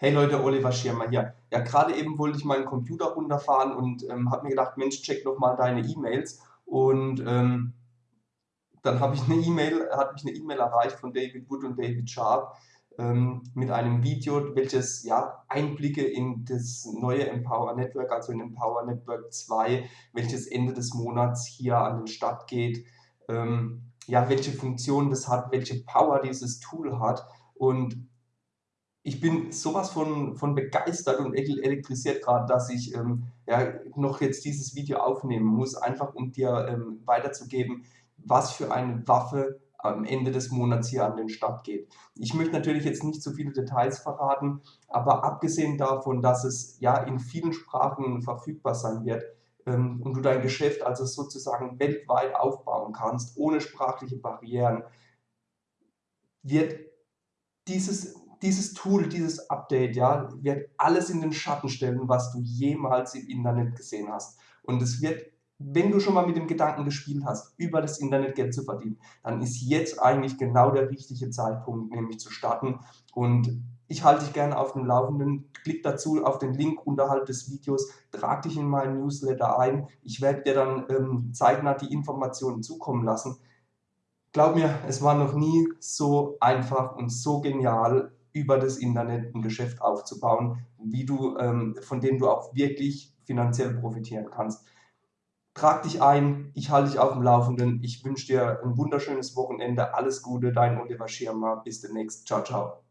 Hey Leute, Oliver Schirmer hier. Ja, gerade eben wollte ich meinen Computer runterfahren und ähm, habe mir gedacht, Mensch, check doch mal deine E-Mails. Und ähm, dann habe ich eine E-Mail, hat mich eine E-Mail erreicht von David Wood und David Sharp ähm, mit einem Video, welches ja Einblicke in das neue Empower Network, also in Empower Network 2, welches Ende des Monats hier an den Start geht, ähm, ja, welche Funktion das hat, welche Power dieses Tool hat und ich bin sowas von, von begeistert und elektrisiert gerade, dass ich ähm, ja, noch jetzt dieses Video aufnehmen muss, einfach um dir ähm, weiterzugeben, was für eine Waffe am Ende des Monats hier an den Start geht. Ich möchte natürlich jetzt nicht zu viele Details verraten, aber abgesehen davon, dass es ja in vielen Sprachen verfügbar sein wird ähm, und du dein Geschäft also sozusagen weltweit aufbauen kannst, ohne sprachliche Barrieren, wird dieses dieses Tool, dieses Update, ja, wird alles in den Schatten stellen, was du jemals im Internet gesehen hast. Und es wird, wenn du schon mal mit dem Gedanken gespielt hast, über das Internet Geld zu verdienen, dann ist jetzt eigentlich genau der richtige Zeitpunkt, nämlich zu starten. Und ich halte dich gerne auf dem Laufenden. Klick dazu auf den Link unterhalb des Videos, trag dich in meinen Newsletter ein. Ich werde dir dann ähm, zeitnah die Informationen zukommen lassen. Glaub mir, es war noch nie so einfach und so genial, über das Internet ein Geschäft aufzubauen, wie du, ähm, von dem du auch wirklich finanziell profitieren kannst. Trag dich ein, ich halte dich auf dem Laufenden. Ich wünsche dir ein wunderschönes Wochenende. Alles Gute, dein Oliver Schirmer. Bis demnächst. Ciao, ciao.